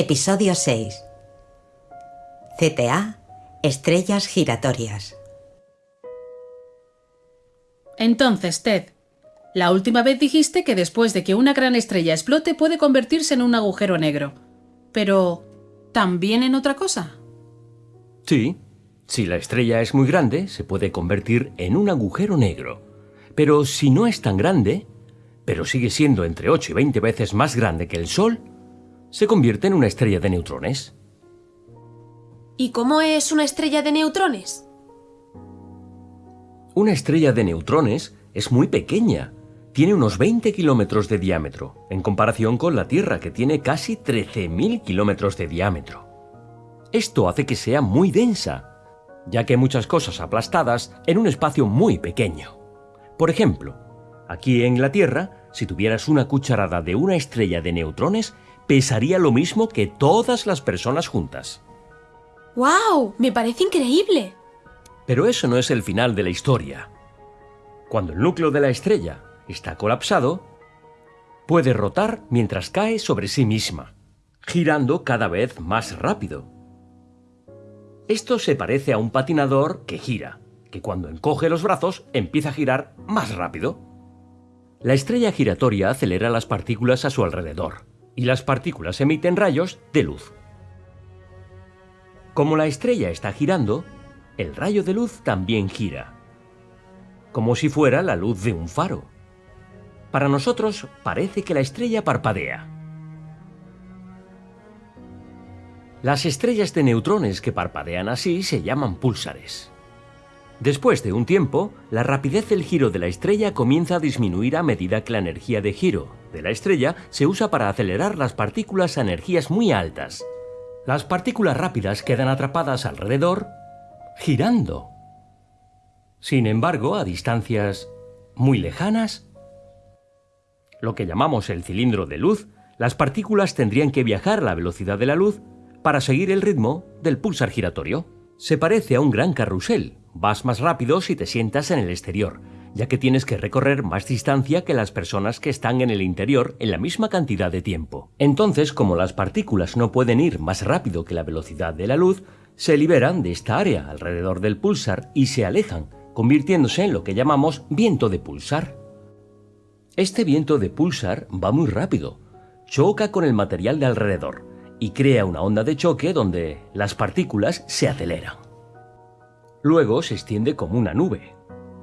Episodio 6. CTA, estrellas giratorias. Entonces, Ted, la última vez dijiste que después de que una gran estrella explote puede convertirse en un agujero negro. Pero, ¿también en otra cosa? Sí, si la estrella es muy grande, se puede convertir en un agujero negro. Pero si no es tan grande, pero sigue siendo entre 8 y 20 veces más grande que el Sol, se convierte en una estrella de neutrones. ¿Y cómo es una estrella de neutrones? Una estrella de neutrones es muy pequeña. Tiene unos 20 kilómetros de diámetro, en comparación con la Tierra, que tiene casi 13.000 kilómetros de diámetro. Esto hace que sea muy densa, ya que hay muchas cosas aplastadas en un espacio muy pequeño. Por ejemplo, aquí en la Tierra, si tuvieras una cucharada de una estrella de neutrones, pesaría lo mismo que todas las personas juntas. ¡Wow! Me parece increíble. Pero eso no es el final de la historia. Cuando el núcleo de la estrella está colapsado, puede rotar mientras cae sobre sí misma, girando cada vez más rápido. Esto se parece a un patinador que gira, que cuando encoge los brazos empieza a girar más rápido. La estrella giratoria acelera las partículas a su alrededor, y las partículas emiten rayos de luz. Como la estrella está girando, el rayo de luz también gira, como si fuera la luz de un faro. Para nosotros parece que la estrella parpadea. Las estrellas de neutrones que parpadean así se llaman púlsares. Después de un tiempo, la rapidez del giro de la estrella comienza a disminuir a medida que la energía de giro de la estrella se usa para acelerar las partículas a energías muy altas. Las partículas rápidas quedan atrapadas alrededor, girando. Sin embargo, a distancias muy lejanas, lo que llamamos el cilindro de luz, las partículas tendrían que viajar a la velocidad de la luz para seguir el ritmo del pulsar giratorio. Se parece a un gran carrusel, Vas más rápido si te sientas en el exterior, ya que tienes que recorrer más distancia que las personas que están en el interior en la misma cantidad de tiempo. Entonces, como las partículas no pueden ir más rápido que la velocidad de la luz, se liberan de esta área alrededor del pulsar y se alejan, convirtiéndose en lo que llamamos viento de pulsar. Este viento de pulsar va muy rápido, choca con el material de alrededor y crea una onda de choque donde las partículas se aceleran. Luego se extiende como una nube,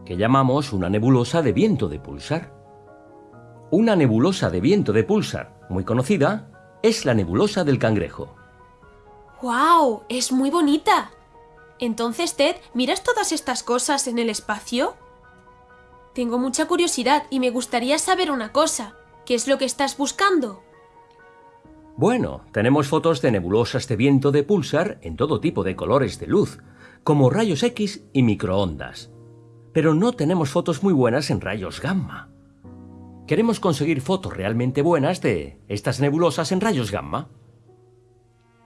que llamamos una nebulosa de viento de pulsar. Una nebulosa de viento de pulsar, muy conocida, es la nebulosa del cangrejo. ¡Wow! Es muy bonita. Entonces, Ted, ¿miras todas estas cosas en el espacio? Tengo mucha curiosidad y me gustaría saber una cosa. ¿Qué es lo que estás buscando? Bueno, tenemos fotos de nebulosas de viento de pulsar en todo tipo de colores de luz, como rayos X y microondas. Pero no tenemos fotos muy buenas en rayos gamma. Queremos conseguir fotos realmente buenas de estas nebulosas en rayos gamma.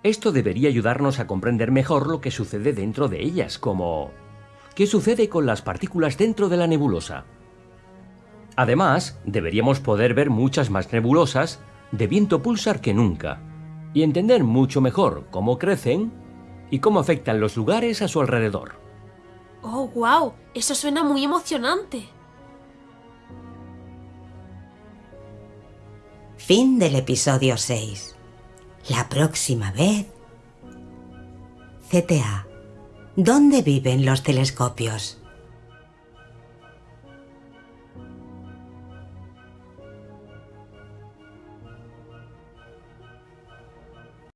Esto debería ayudarnos a comprender mejor lo que sucede dentro de ellas, como ¿qué sucede con las partículas dentro de la nebulosa? Además, deberíamos poder ver muchas más nebulosas de viento pulsar que nunca, y entender mucho mejor cómo crecen y cómo afectan los lugares a su alrededor. ¡Oh, wow! Eso suena muy emocionante. Fin del episodio 6. La próxima vez... CTA. ¿Dónde viven los telescopios?